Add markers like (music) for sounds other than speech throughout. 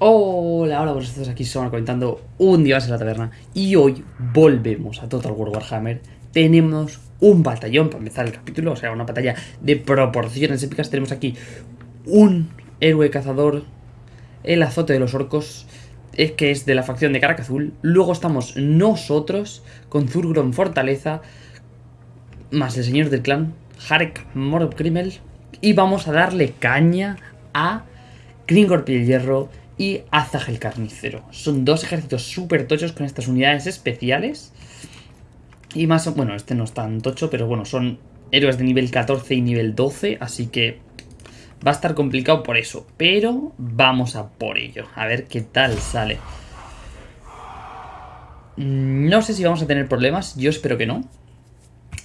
Hola, hola, vosotros estás aquí, somos comentando un día más en la taberna Y hoy volvemos a Total War Warhammer. Tenemos un batallón para empezar el capítulo O sea, una batalla de proporciones épicas. Tenemos aquí un héroe cazador El azote de los orcos es que es de la facción de Caraca Azul. Luego estamos nosotros Con Zurgron Fortaleza Más el señor del clan Harek Morgrimmel Y vamos a darle caña a Gringor Piel Hierro y Azag el Carnicero. Son dos ejércitos súper tochos con estas unidades especiales. Y más, bueno, este no es tan tocho, pero bueno, son héroes de nivel 14 y nivel 12, así que va a estar complicado por eso. Pero vamos a por ello, a ver qué tal sale. No sé si vamos a tener problemas, yo espero que no.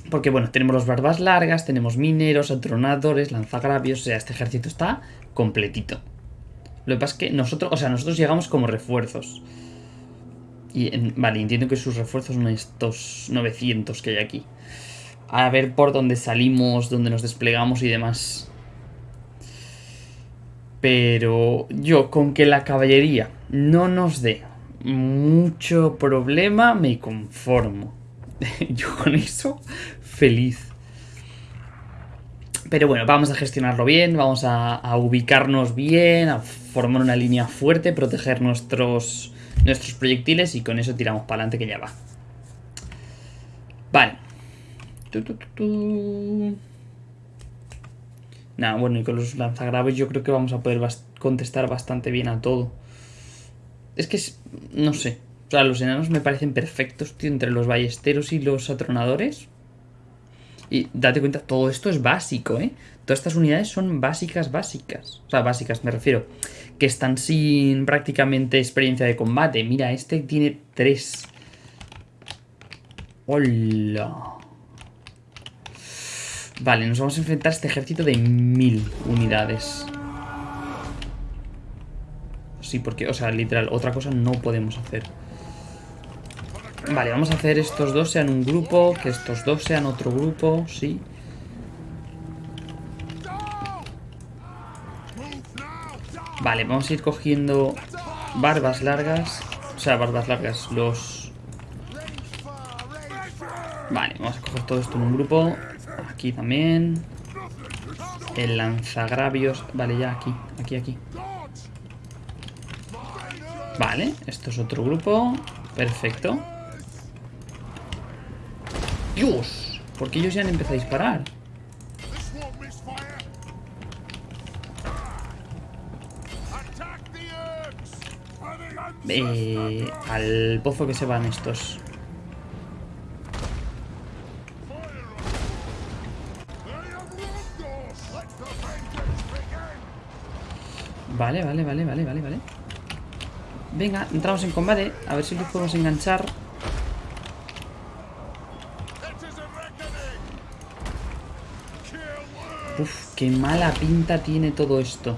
Porque bueno, tenemos los barbas largas, tenemos mineros, atronadores, lanzagravios, o sea, este ejército está completito. Lo que pasa es que nosotros, o sea, nosotros llegamos como refuerzos. Y, vale, entiendo que sus refuerzos son estos 900 que hay aquí. A ver por dónde salimos, dónde nos desplegamos y demás. Pero yo con que la caballería no nos dé mucho problema me conformo. (laughs) yo con eso feliz. Pero bueno, vamos a gestionarlo bien, vamos a, ubicarnos bien, a formar una línea fuerte, proteger nuestros, nuestros proyectiles y con eso tiramos para adelante que ya va. Vale. Nada, bueno, y con los lanzagraves yo creo que vamos a poder contestar bastante bien a todo. Es que, no sé, o sea, los enanos me parecen perfectos, tío, entre los ballesteros y los atronadores. Y date cuenta, todo esto es básico, ¿eh? Todas estas unidades son básicas, básicas. O sea, básicas me refiero. Que están sin prácticamente experiencia de combate. Mira, este tiene tres. ¡Hola! Vale, nos vamos a enfrentar a este ejército de mil unidades. Sí, porque, o sea, literal, otra cosa no podemos hacer. Vale, vamos a hacer estos dos sean un grupo, que estos dos sean otro grupo, sí. Vale, vamos a ir cogiendo barbas largas. O sea, barbas largas, los... Vale, vamos a coger todo esto en un grupo. Aquí también. El lanzagravios. Vale, ya aquí, aquí, aquí. Vale, esto es otro grupo. Perfecto. ¡Dios! ¿Por qué ellos ya han empezado a disparar? Eh, al pozo que se van estos. Vale, vale, vale, vale, vale, vale. Venga, entramos en combate. A ver si los podemos enganchar. Uf, qué mala pinta tiene todo esto.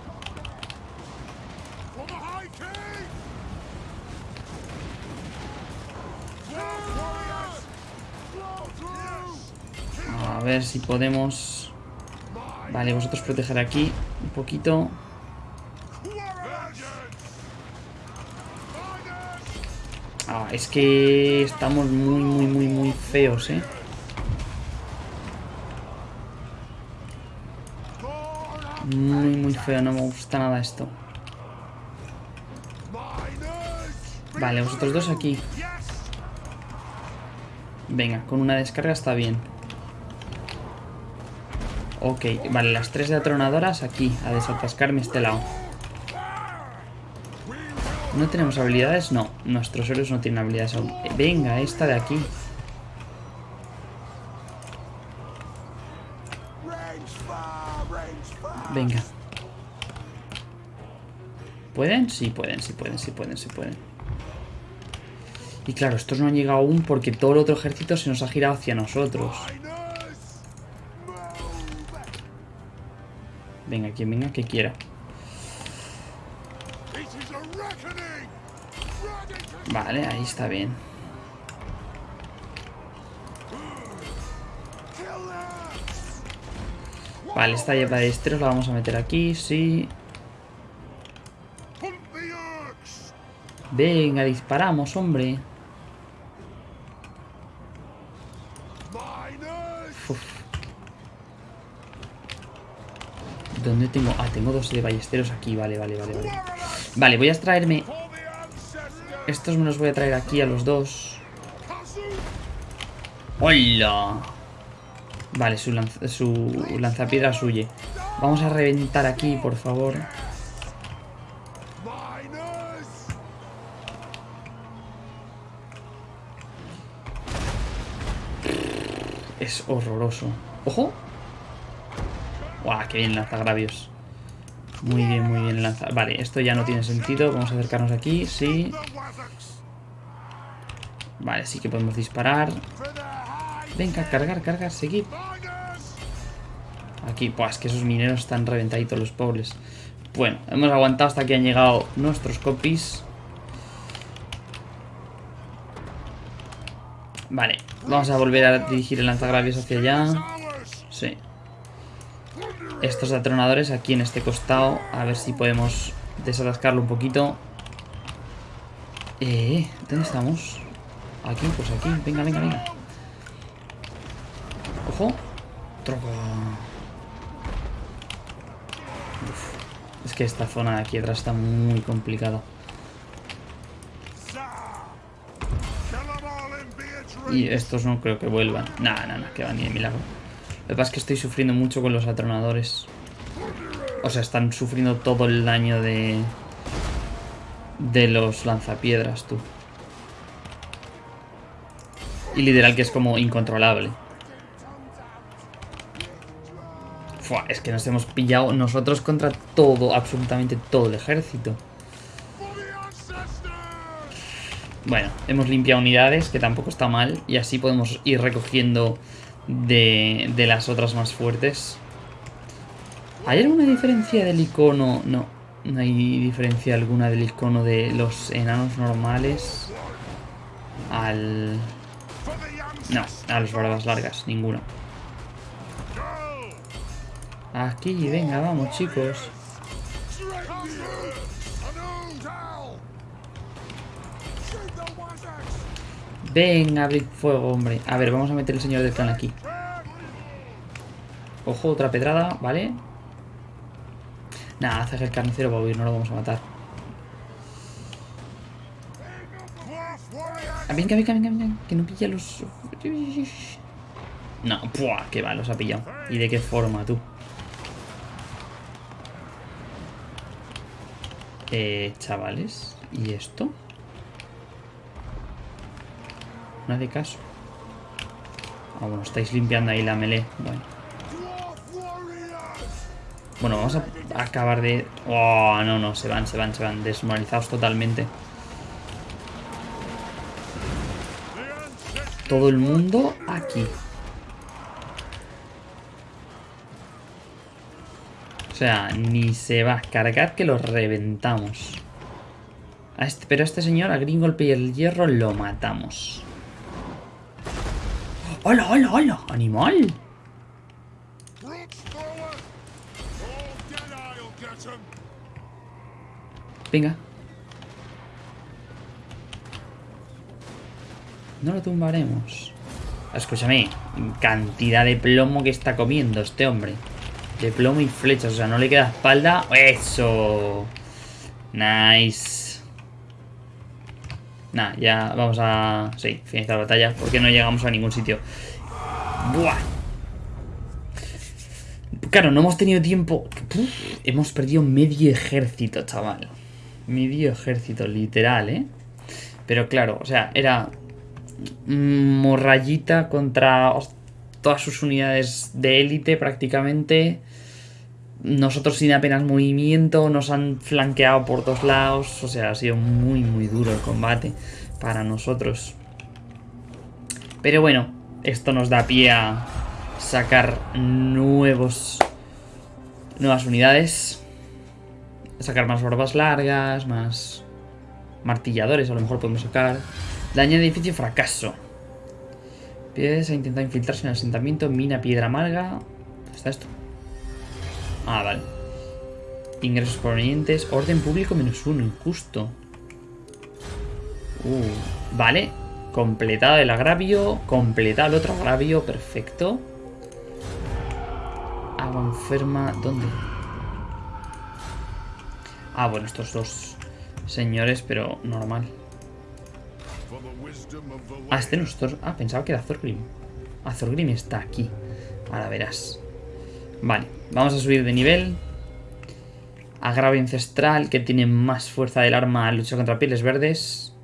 A ver si podemos... Vale, vosotros proteger aquí un poquito. Ah, es que estamos muy, muy, muy, muy feos, ¿eh? Muy, muy feo, no me gusta nada esto. Vale, vosotros dos aquí. Venga, con una descarga está bien. Ok, vale, las tres de atronadoras aquí, a desatascarme este lado. ¿No tenemos habilidades? No, nuestros héroes no tienen habilidades aún. Venga, esta de aquí. Venga. ¿Pueden? Sí, pueden, sí pueden, sí pueden, sí pueden. Y claro, estos no han llegado aún porque todo el otro ejército se nos ha girado hacia nosotros. Venga, quien venga, que quiera. Vale, ahí está bien. Vale, esta lleva de esteros la vamos a meter aquí, sí. Venga, disparamos, hombre. ¿Dónde tengo? Ah, tengo dos de ballesteros aquí. Vale, vale, vale, vale. Vale, voy a extraerme... Estos me los voy a traer aquí a los dos. ¡Hola! Vale, su, lanz su lanzapiedras huye. Vamos a reventar aquí, por favor. Horroroso. ¡Ojo! ¡Guau! ¡Qué bien lanza gravios! Muy bien, muy bien lanza. Vale, esto ya no tiene sentido. Vamos a acercarnos aquí, sí. Vale, sí que podemos disparar. Venga, cargar, cargar, seguir. Aquí, pues que esos mineros están reventaditos los pobres. Bueno, hemos aguantado hasta que han llegado nuestros copies. Vale, vamos a volver a dirigir el lanzagravios hacia allá. Sí. Estos atronadores aquí en este costado. A ver si podemos desatascarlo un poquito. Eh, ¿dónde estamos? Aquí, pues aquí. Venga, venga, venga. Ojo. Troca. Es que esta zona de aquí atrás está muy complicada. Y estos no creo que vuelvan. Nada, nada, que van ni de milagro. Lo que pasa es que estoy sufriendo mucho con los atronadores. O sea, están sufriendo todo el daño de... De los lanzapiedras, tú. Y literal que es como incontrolable. Es que nos hemos pillado nosotros contra todo, absolutamente todo el ejército. Bueno, hemos limpiado unidades, que tampoco está mal. Y así podemos ir recogiendo de, de las otras más fuertes. ¿Hay alguna diferencia del icono? No, no hay diferencia alguna del icono de los enanos normales al... No, a los barbas largas, ninguno. Aquí, venga, vamos chicos. Venga, abrir fuego, hombre. A ver, vamos a meter el señor del clan aquí. Ojo, otra pedrada, ¿vale? Nada, hace el carnicero va a huir, no lo vamos a matar. Ah, venga, venga, venga, venga, que no pilla los... No, ¡puah! Que va, los ha pillado. ¿Y de qué forma, tú? Eh, chavales, ¿y esto? No de caso. Ah, bueno, estáis limpiando ahí la melee. Bueno. Bueno, vamos a acabar de... Oh, no, no, se van, se van, se van. Desmoralizados totalmente. Todo el mundo aquí. O sea, ni se va a cargar que lo reventamos. Pero a este señor, a Green Golpe y el Hierro, lo matamos. ¡Hola, hola, hola! ¡Animal! Venga. No lo tumbaremos. Escúchame, cantidad de plomo que está comiendo este hombre. De plomo y flechas, o sea, no le queda espalda. ¡Eso! Nice. Nah, ya vamos a... Sí, finalizar la batalla, porque no llegamos a ningún sitio. ¡Buah! Claro, no hemos tenido tiempo... hemos perdido medio ejército, chaval. Medio ejército, literal, ¿eh? Pero claro, o sea, era morrayita contra todas sus unidades de élite prácticamente. Nosotros sin apenas movimiento, nos han flanqueado por dos lados. O sea, ha sido muy, muy duro el combate para nosotros. Pero bueno, esto nos da pie a sacar nuevos nuevas unidades. Sacar más barbas largas, más martilladores a lo mejor podemos sacar. Daño de edificio fracaso. Pies a intentar infiltrarse en el asentamiento. Mina piedra amarga. ¿Dónde está esto? Ah, vale. Ingresos provenientes. Orden público menos uno. Injusto. Uh, vale. Completado el agravio. Completado el otro agravio. Perfecto. Agua enferma. ¿Dónde? Ah, bueno, estos dos señores, pero normal. Ah, este no es Thor... Ah, pensaba que era Thorgrim. Ah, Thorgrim está aquí. Ahora verás. Vale, vamos a subir de nivel. Agravio ancestral, que tiene más fuerza del arma, lucha contra pieles verdes.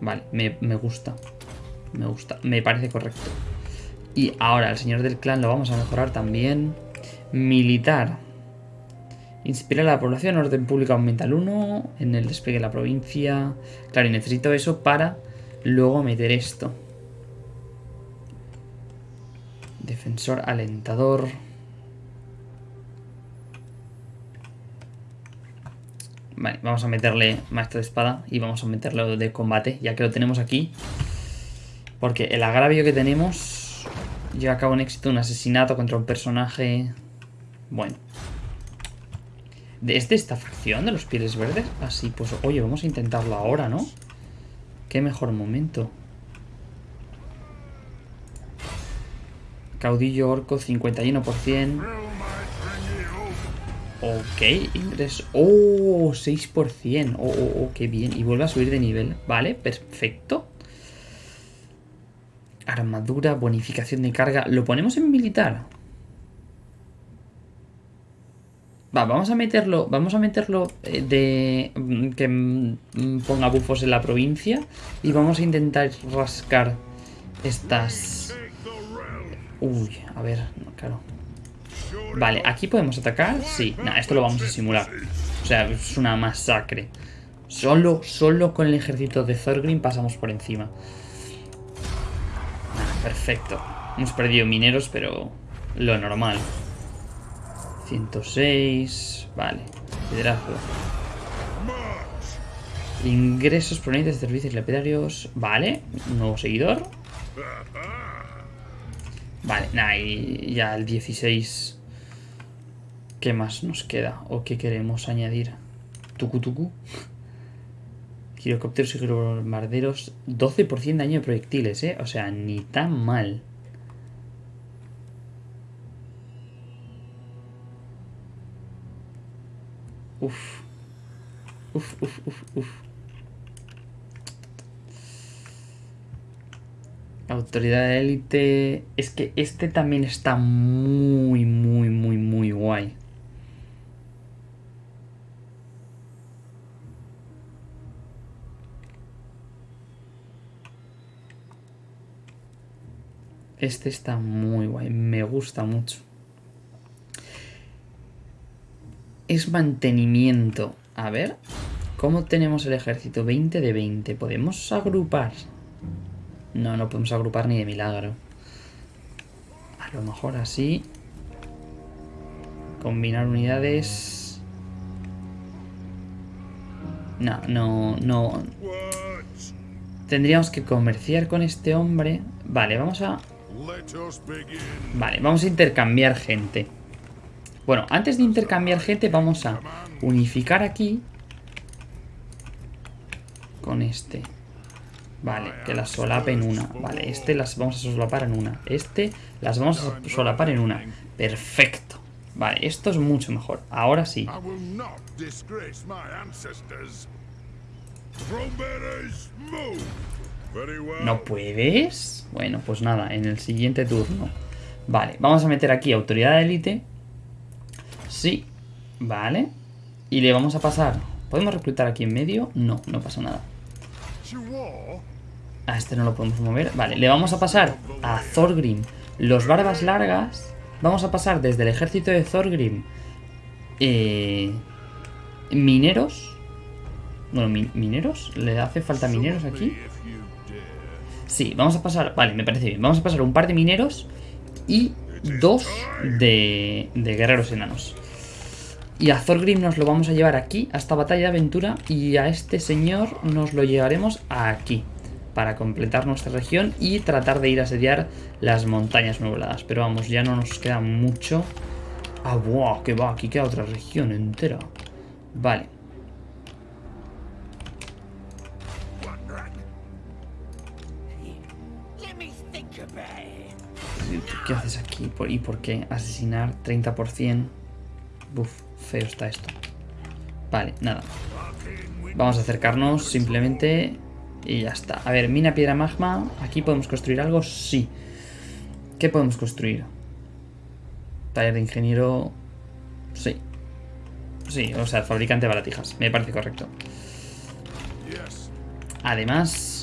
Vale, me, me gusta. Me gusta, me parece correcto. Y ahora, el señor del clan lo vamos a mejorar también. Militar. Inspira a la población, orden público aumenta al 1, en el despliegue de la provincia. Claro, y necesito eso para luego meter esto. Defensor alentador. Vale, vamos a meterle maestro de espada y vamos a meterlo de combate, ya que lo tenemos aquí. Porque el agravio que tenemos lleva a cabo un éxito un asesinato contra un personaje... Bueno. ¿Es de esta facción de los pieles verdes? Así, pues oye, vamos a intentarlo ahora, ¿no? Qué mejor momento. Caudillo orco, 51%. Ok, ingreso. Oh, 6%. Oh, oh, oh, qué bien. Y vuelve a subir de nivel. Vale, perfecto. Armadura, bonificación de carga. ¿Lo ponemos en militar? Va, vamos a meterlo, vamos a meterlo eh, de mm, que mm, ponga bufos en la provincia y vamos a intentar rascar estas... Uy, a ver, claro. Vale, aquí podemos atacar, sí. Nah, esto lo vamos a simular. O sea, es una masacre. Solo, solo con el ejército de Thorgrim pasamos por encima. perfecto. Hemos perdido mineros, pero lo normal. 106. Vale. Liderazgo. Ingresos provenientes de servicios lapidarios. Vale. nuevo seguidor. Vale, nada, y ya el 16. ¿Qué más nos queda? ¿O qué queremos añadir? Tucu tucu. Girocópteros y bombarderos. 12% daño de proyectiles, ¿eh? O sea, ni tan mal. Uf. Uf, uf, uf, uf. Autoridad de élite. Es que este también está muy, muy, muy, muy guay. Este está muy guay, me gusta mucho. es mantenimiento. A ver, ¿cómo tenemos el ejército? 20 de 20. ¿Podemos agrupar? No, no podemos agrupar ni de milagro. A lo mejor así. Combinar unidades. No, no, no. Tendríamos que comerciar con este hombre. Vale, vamos a... Vale, vamos a intercambiar gente. Bueno, antes de intercambiar gente vamos a unificar aquí con este. Vale, que las solapen en una. Vale, este las vamos a solapar en una. Este las vamos a solapar en una. Perfecto. Vale, esto es mucho mejor. Ahora sí. ¿No puedes? Bueno, pues nada, en el siguiente turno. Vale, vamos a meter aquí autoridad de élite. Sí, vale. Y le vamos a pasar... ¿Podemos reclutar aquí en medio? No, no pasa nada. A este no lo podemos mover. Vale, le vamos a pasar a Thorgrim los barbas largas. Vamos a pasar desde el ejército de Thorgrim eh, mineros. Bueno, mineros. ¿Le hace falta mineros aquí? Sí, vamos a pasar... Vale, me parece bien. Vamos a pasar un par de mineros y dos de, de guerreros enanos. Y a Thorgrim nos lo vamos a llevar aquí, a esta Batalla de Aventura, y a este señor nos lo llevaremos aquí, para completar nuestra región y tratar de ir a asediar las montañas nubladas. Pero vamos, ya no nos queda mucho. ¡Ah, wow! Que va, aquí queda otra región entera. Vale. ¿Qué haces aquí? ¿Y por qué? Asesinar 30%. Buf feo está esto. Vale, nada. Vamos a acercarnos simplemente y ya está. A ver, mina piedra magma. ¿Aquí podemos construir algo? Sí. ¿Qué podemos construir? Taller de ingeniero... Sí. Sí, o sea, fabricante de baratijas. Me parece correcto. Además...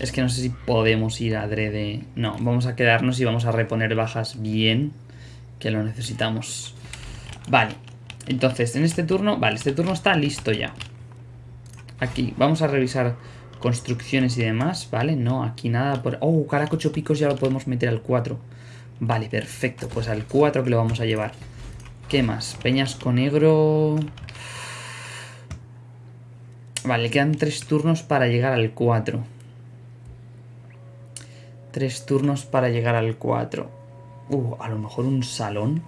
Es que no sé si podemos ir a adrede... No, vamos a quedarnos y vamos a reponer bajas bien. Que lo necesitamos. Vale. Entonces, en este turno... Vale, este turno está listo ya. Aquí, vamos a revisar construcciones y demás, ¿vale? No, aquí nada por... Oh, caracocho picos ya lo podemos meter al 4. Vale, perfecto. Pues al 4 que lo vamos a llevar. ¿Qué más? Peñasco negro... Vale, quedan tres turnos para llegar al 4. Tres turnos para llegar al 4. Uh, a lo mejor un salón.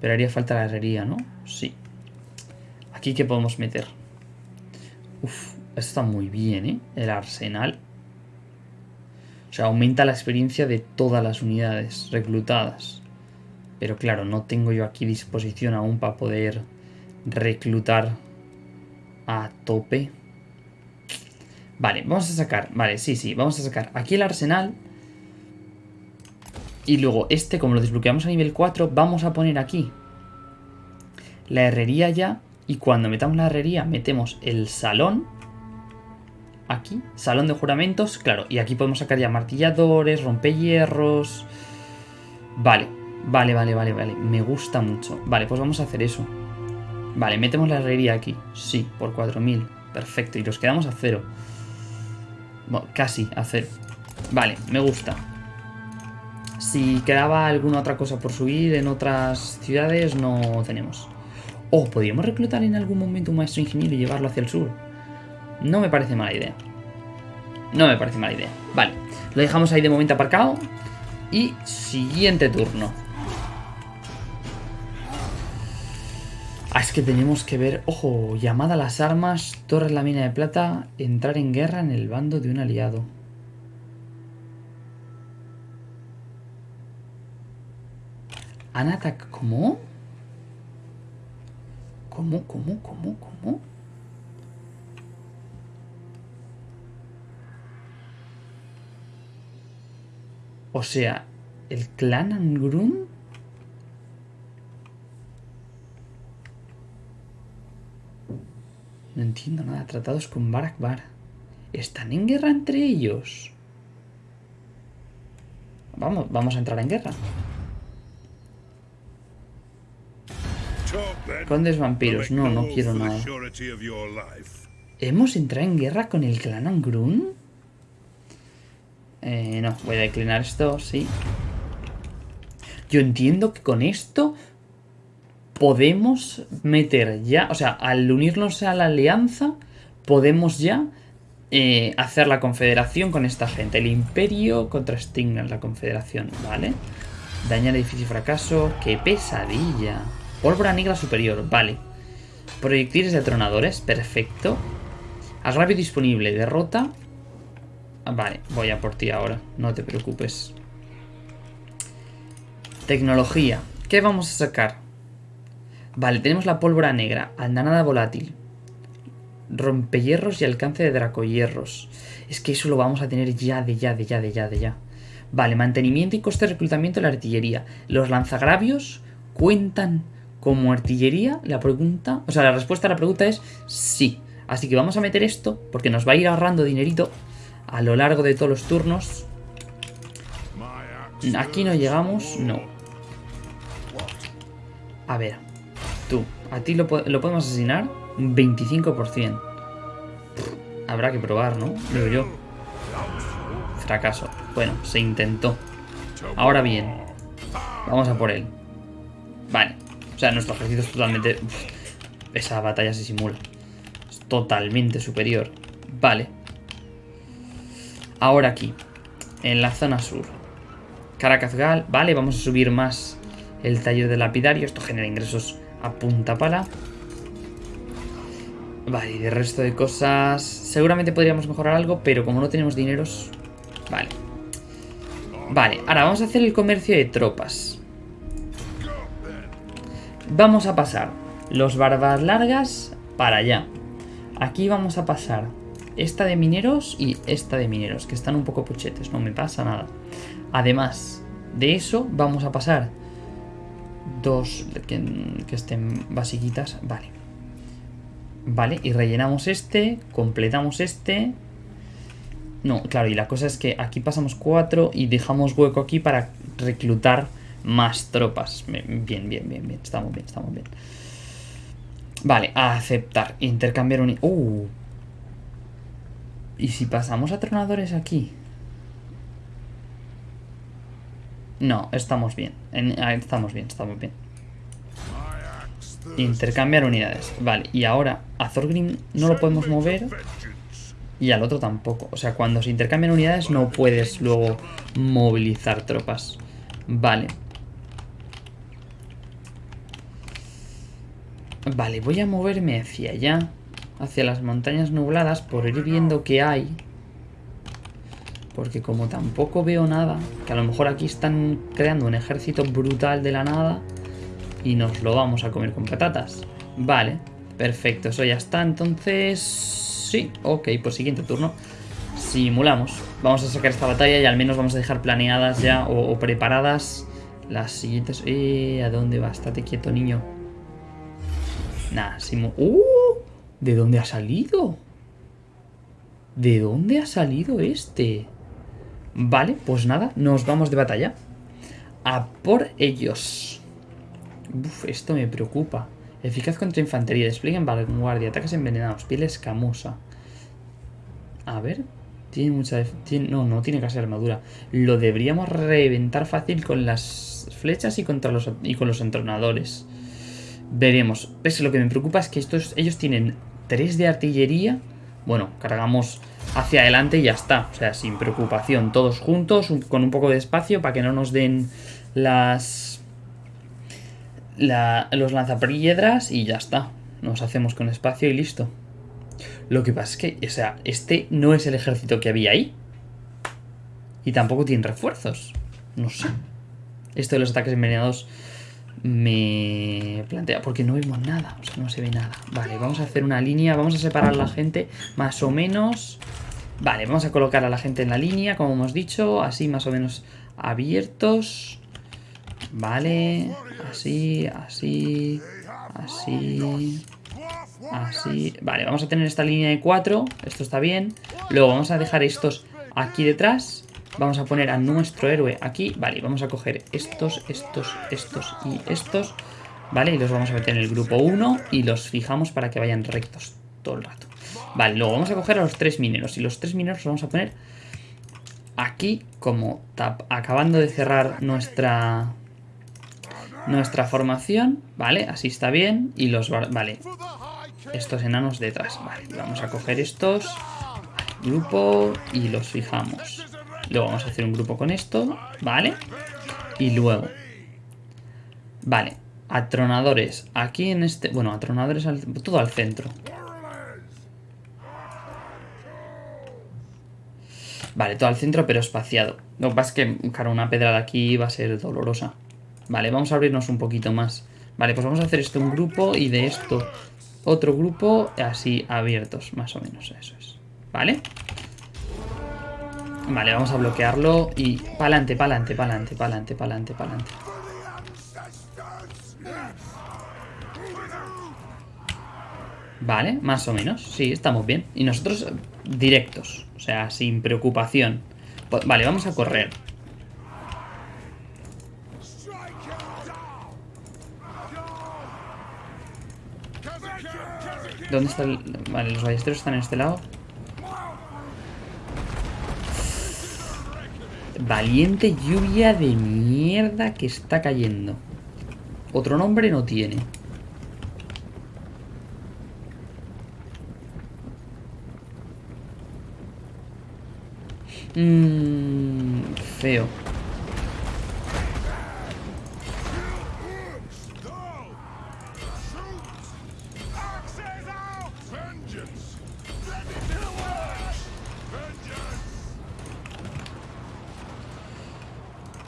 Pero haría falta la herrería, ¿no? Sí. Aquí, ¿qué podemos meter? Uf, esto está muy bien, ¿eh? El arsenal. O sea, aumenta la experiencia de todas las unidades reclutadas. Pero claro, no tengo yo aquí disposición aún para poder reclutar a tope. Vale, vamos a sacar... Vale, sí, sí, vamos a sacar aquí el arsenal. Y luego este, como lo desbloqueamos a nivel 4, vamos a poner aquí la herrería ya. Y cuando metamos la herrería, metemos el salón aquí, salón de juramentos, claro, y aquí podemos sacar ya martilladores, rompehierros. Vale, vale, vale, vale, vale, me gusta mucho. Vale, pues vamos a hacer eso. Vale, metemos la herrería aquí, sí, por 4000, perfecto, y nos quedamos a cero. Casi a cero. Vale, me gusta. Si quedaba alguna otra cosa por subir en otras ciudades, no tenemos. Oh, ¿podríamos reclutar en algún momento un maestro ingeniero y llevarlo hacia el sur? No me parece mala idea. No me parece mala idea. Vale, lo dejamos ahí de momento aparcado. Y siguiente turno. Ah, es que tenemos que ver... Ojo, llamada a las armas, torres la mina de plata, entrar en guerra en el bando de un aliado. Anatak, ¿cómo? ¿Cómo, cómo, cómo, cómo? O sea, el clan Angrun... entiendo nada. Tratados con Barak Bar. ¿Están en guerra entre ellos? Vamos, vamos a entrar en guerra. Condes vampiros. No, no quiero nada. ¿Hemos entrado en guerra con el clan Angrun? Eh, no, voy a declinar esto, sí. Yo entiendo que con esto podemos meter ya, o sea, al unirnos a la alianza, podemos ya eh, hacer la confederación con esta gente. El imperio contra Stigner, la confederación, ¿vale? Dañar edificio fracaso, qué pesadilla. Pólvora negra superior, vale. Proyectiles de atronadores, perfecto. Agravio disponible, derrota. Vale, voy a por ti ahora, no te preocupes. Tecnología, ¿qué vamos a sacar? Vale, tenemos la pólvora negra, andanada volátil, rompehierros y alcance de dracohierros. Es que eso lo vamos a tener ya, de ya, de ya, de ya, de ya. Vale, mantenimiento y coste de reclutamiento de la artillería. ¿Los lanzagravios cuentan como artillería? La pregunta, o sea, la respuesta a la pregunta es sí. Así que vamos a meter esto porque nos va a ir ahorrando dinerito a lo largo de todos los turnos. Aquí no llegamos, no. A ver, ¿a ti lo, podemos asesinar? Un 25%. habrá que probar, ¿no? Digo yo. Fracaso. Bueno, se intentó. Ahora bien, vamos a por él. Vale. O sea, nuestro ejército es totalmente... esa batalla se simula. Es totalmente superior. Vale. Ahora aquí, en la zona sur. Caracazgal, vale, vamos a subir más el taller de lapidario. Esto genera ingresos a punta pala. Vale, y de resto de cosas... Seguramente podríamos mejorar algo, pero como no tenemos dineros... Vale. Vale, ahora vamos a hacer el comercio de tropas. Vamos a pasar los barbas largas para allá. Aquí vamos a pasar esta de mineros y esta de mineros, que están un poco puchetes, no me pasa nada. Además de eso, vamos a pasar dos que, estén basiquitas. Vale. Vale, y rellenamos este, completamos este. No, claro, y la cosa es que aquí pasamos cuatro y dejamos hueco aquí para reclutar más tropas. Bien, bien, bien, bien. Estamos bien, estamos bien. Vale, aceptar. Intercambiar un... Uh. ¿Y si pasamos a tronadores aquí? No, estamos bien. estamos bien, estamos bien. Intercambiar unidades. Vale, y ahora a Thorgrim no lo podemos mover. Y al otro tampoco. O sea, cuando se intercambian unidades no puedes luego movilizar tropas. Vale. Vale, voy a moverme hacia allá. Hacia las montañas nubladas por ir viendo qué hay. Porque como tampoco veo nada, que a lo mejor aquí están creando un ejército brutal de la nada y nos lo vamos a comer con patatas. Vale, perfecto, eso ya está. Entonces, sí, ok, pues siguiente turno. Simulamos. Vamos a sacar esta batalla y al menos vamos a dejar planeadas ya o, preparadas las siguientes... Eh, ¿A dónde va? Estate quieto, niño. Nah, simu... ¡Uh! ¿De dónde ha salido? ¿De dónde ha salido este? Vale, pues nada, nos vamos de batalla. A por ellos. Uf, esto me preocupa. Eficaz contra infantería, despliegue en vanguardia, ataques envenenados, piel escamosa. A ver, tiene mucha... no, no tiene casi armadura. Lo deberíamos reventar fácil con las flechas y, contra los, y con los entronadores. Veremos. Es lo que me preocupa es que estos, ellos tienen 3 de artillería. Bueno, cargamos hacia adelante y ya está. O sea, sin preocupación. Todos juntos, con un poco de espacio para que no nos den las... los lanzapiedras y ya está. Nos hacemos con espacio y listo. Lo que pasa es que, o sea, este no es el ejército que había ahí. Y tampoco tiene refuerzos. No sé. Esto de los ataques envenenados me plantea, porque no vemos nada, o sea, no se ve nada. Vale, vamos a hacer una línea, vamos a separar a la gente más o menos. Vale, vamos a colocar a la gente en la línea, como hemos dicho, así más o menos abiertos. Vale, así, así, así, así. Vale, vamos a tener esta línea de cuatro, esto está bien. Luego vamos a dejar estos aquí detrás Vamos a poner a nuestro héroe aquí. Vale, vamos a coger estos, estos, estos y estos. Vale, y los vamos a meter en el grupo 1 y los fijamos para que vayan rectos todo el rato. Vale, luego vamos a coger a los tres mineros. Y los tres mineros los vamos a poner aquí como tap, acabando de cerrar nuestra nuestra formación. Vale, así está bien. Y los... Vale, estos enanos detrás. Vale, vamos a coger estos. grupo y los fijamos. Luego vamos a hacer un grupo con esto, ¿vale? Y luego... Vale, atronadores. Aquí en este... Bueno, atronadores todo al centro. Vale, todo al centro, pero espaciado. Lo que pasa es que, claro, una pedrada aquí va a ser dolorosa. Vale, vamos a abrirnos un poquito más. Vale, pues vamos a hacer esto un grupo y de esto otro grupo así abiertos, más o menos, eso es. ¿Vale? Vale, vamos a bloquearlo y pa'lante, pa'lante, pa'lante, pa'lante, pa'lante, pa'lante. Vale, más o menos, sí, estamos bien. Y nosotros directos, o sea, sin preocupación. Vale, vamos a correr. ¿Dónde está el...? Vale, los ballesteros están en este lado. Valiente lluvia de mierda que está cayendo. Otro nombre no tiene. Mmm... Feo.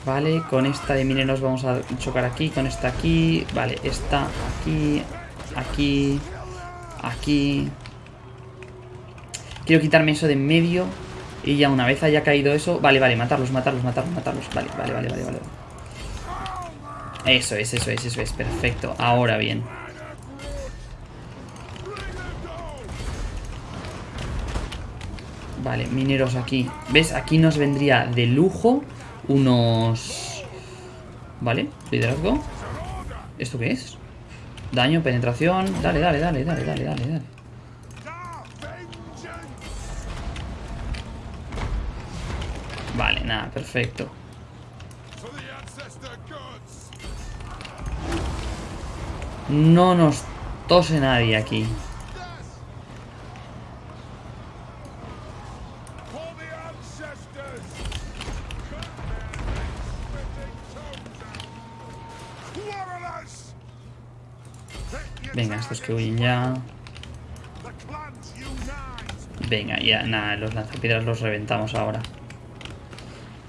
Vale, con esta de mineros vamos a chocar aquí, con esta aquí. Vale, esta aquí, aquí, aquí. Quiero quitarme eso de en medio. Y ya una vez haya caído eso... Vale, vale, matarlos, matarlos, matarlos, matarlos. Vale, vale, vale, vale, vale. Eso es, eso es, eso es. Perfecto. Ahora bien. Vale, mineros aquí. ¿Ves? Aquí nos vendría de lujo unos... Vale, liderazgo. ¿Esto qué es? Daño, penetración. Dale, dale, dale, dale, dale, dale, dale. Vale, nada, perfecto. No nos tose nadie aquí. Venga, estos que huyen ya. Venga, ya, nada, los lanzapiedras los reventamos ahora.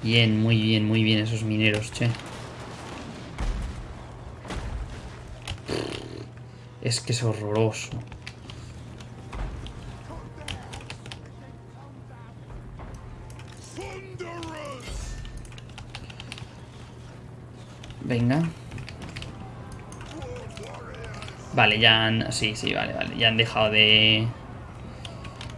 Bien, muy bien, muy bien esos mineros, che. Es que es horroroso. Venga. Vale, ya han... Sí, sí, vale, vale. Ya han dejado de...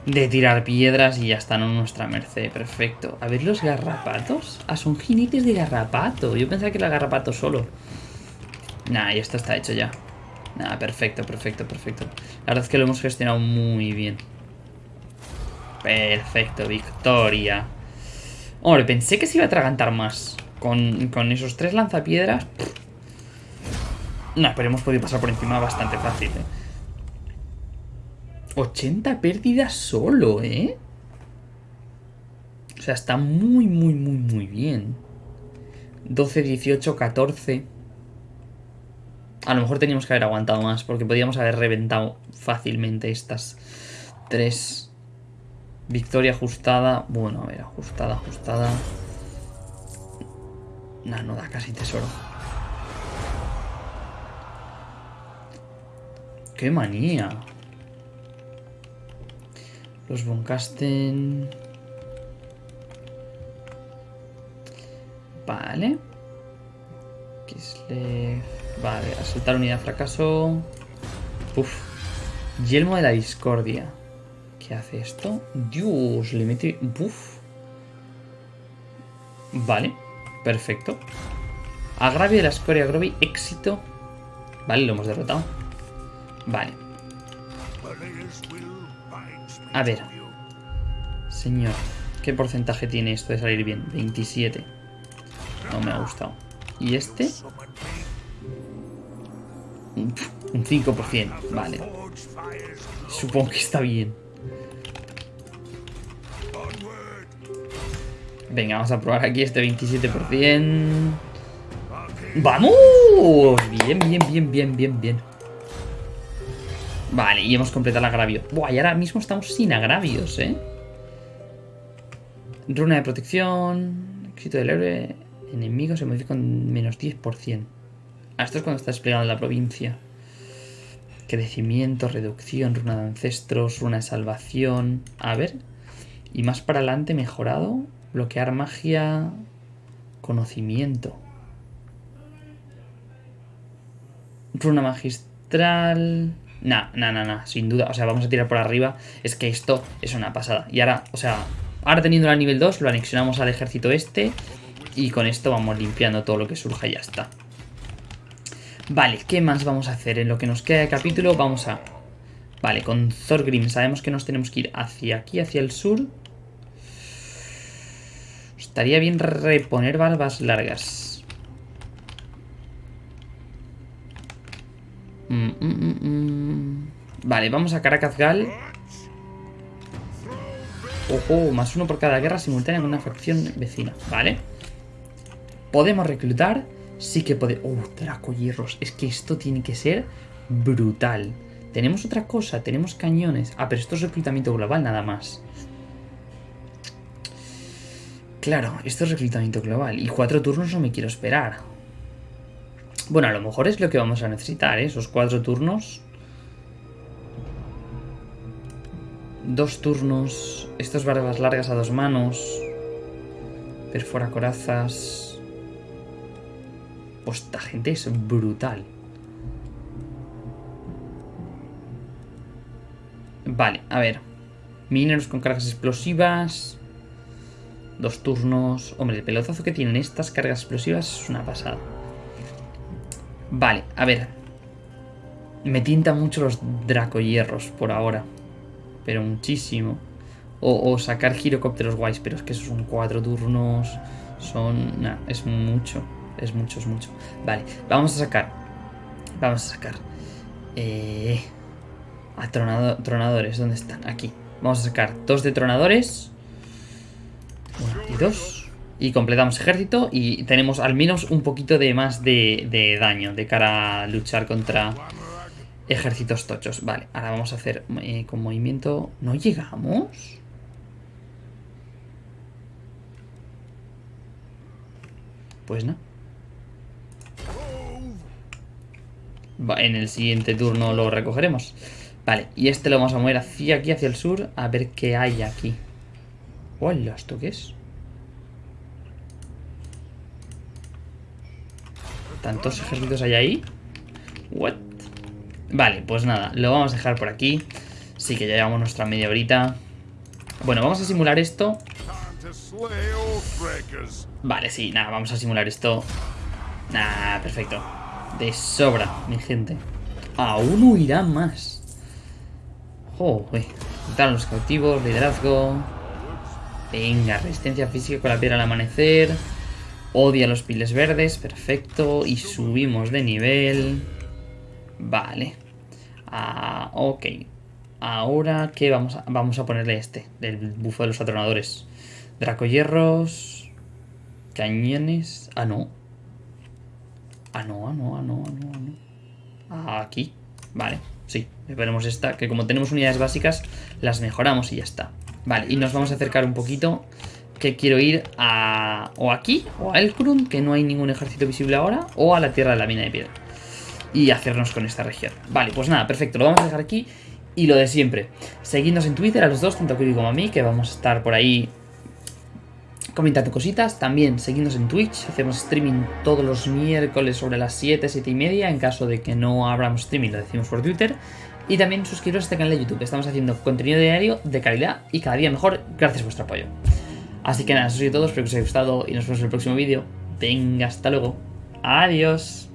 De tirar piedras y ya están a nuestra merced. Perfecto. A ver los garrapatos. Ah, son jinetes de garrapato. Yo pensaba que era garrapato solo. Nah, y esto está hecho ya. Nah, perfecto, perfecto, perfecto. La verdad es que lo hemos gestionado muy bien. Perfecto, victoria. Hombre, pensé que se iba a atragantar más. Con, con esos tres lanzapiedras... No, pero hemos podido pasar por encima bastante fácil, ¿eh? 80 pérdidas solo, ¿eh? O sea, está muy, muy, muy, muy bien. 12, 18, 14. A lo mejor teníamos que haber aguantado más, porque podíamos haber reventado fácilmente estas tres. Victoria ajustada. Bueno, a ver, ajustada, ajustada. No, no da casi tesoro. ¡Qué manía! Los Boncasten... Vale. Kislev... Vale, asaltar unidad fracaso. Uf. Yelmo de la discordia. ¿Qué hace esto? Dios, le mete... Uf. Vale, perfecto. Agravio de la escoria Groby, éxito. Vale, lo hemos derrotado. Vale. A ver. Señor, ¿qué porcentaje tiene esto de salir bien? 27. No me ha gustado. ¿Y este? Un 5%. Vale. Supongo que está bien. Venga, vamos a probar aquí este 27%. ¡Vamos! Bien, bien, bien, bien, bien, bien. Vale, y hemos completado el agravio. Buah, y ahora mismo estamos sin agravios, ¿eh? Runa de protección. Éxito del héroe. Enemigo se modifica con menos 10%. Ah, esto es cuando está desplegado en la provincia. Crecimiento, reducción, runa de ancestros, runa de salvación. A ver. Y más para adelante, mejorado. Bloquear magia. Conocimiento. Runa magistral. Nah, nah, nah, nah, sin duda. O sea, vamos a tirar por arriba. Es que esto es una pasada. Y ahora, o sea, ahora teniendo el nivel 2, lo anexionamos al ejército este. Y con esto vamos limpiando todo lo que surja y ya está. Vale, ¿qué más vamos a hacer? En lo que nos queda de capítulo vamos a... Vale, con Thorgrim sabemos que nos tenemos que ir hacia aquí, hacia el sur. Estaría bien reponer barbas largas. Mm, mm, mm, vale, vamos a Caracazgal. Ojo, más uno por cada guerra simultánea con una facción vecina. Vale. Podemos reclutar. Sí que podemos... Oh, Draco Hierros. Es que esto tiene que ser brutal. Tenemos otra cosa. Tenemos cañones. Ah, pero esto es reclutamiento global nada más. Claro, esto es reclutamiento global. Y cuatro turnos no me quiero esperar. Bueno, a lo mejor es lo que vamos a necesitar, ¿eh? Esos cuatro turnos. Dos turnos. Estos barbas largas a dos manos. Perfora corazas. Pues esta gente es brutal. Vale, a ver. Mineros con cargas explosivas. Dos turnos. Hombre, el pelotazo que tienen estas cargas explosivas es una pasada. Vale, a ver. Me tintan mucho los dracohierros por ahora. Pero muchísimo. O, sacar girocópteros guays, pero es que esos son cuatro turnos. Son... Es mucho. Es mucho, es mucho. Vale, vamos a sacar. Vamos a sacar. Eh... A tronadores, ¿dónde están? Aquí. Vamos a sacar dos de tronadores. Uno y dos. Y completamos ejército y tenemos al menos un poquito de más de, daño de cara a luchar contra ejércitos tochos. Vale, ahora vamos a hacer eh, con movimiento... ¿No llegamos? Pues no. en el siguiente turno lo recogeremos. Vale, y este lo vamos a mover hacia aquí, hacia el sur, a ver qué hay aquí. Hola, ¿esto qué es? ¿Tantos ejércitos hay ahí? What? Vale, pues nada, lo vamos a dejar por aquí. Sí que ya llevamos nuestra media horita. Bueno, vamos a simular esto. Vale, sí, nada, vamos a simular esto. Nada, perfecto. De sobra, mi gente. Aún huirá más. Joder. Quitar los cautivos, liderazgo. Venga, resistencia física con la piedra al amanecer. Odia los piles verdes, perfecto. Y subimos de nivel. Vale. Ah, ok. Ahora, ¿qué vamos a, vamos a ponerle este? Del bufo de los atronadores. Dracohierros. Cañones. Ah, no. Ah, no, ah, no, ah, no, ah, no, ah, no. Aquí. Vale. Sí, veremos esta, que como tenemos unidades básicas, las mejoramos y ya está. Vale, y nos vamos a acercar un poquito, que quiero ir a... o aquí, o a Elkrund, que no hay ningún ejército visible ahora, o a la tierra de la mina de piedra. Y hacernos con esta región. Vale, pues nada, perfecto, lo vamos a dejar aquí. Y lo de siempre, seguidnos en Twitter a los dos, tanto a Kiri como a mí, que vamos a estar por ahí comentando cositas. También seguidnos en Twitch, hacemos streaming todos los miércoles sobre las 7, 7 y media. En caso de que no abramos streaming, lo decimos por Twitter. Y también suscribiros a este canal de YouTube, estamos haciendo contenido diario de calidad y cada día mejor gracias a vuestro apoyo. Así que nada, eso es todo, espero que os haya gustado y nos vemos en el próximo vídeo. Venga, hasta luego. Adiós.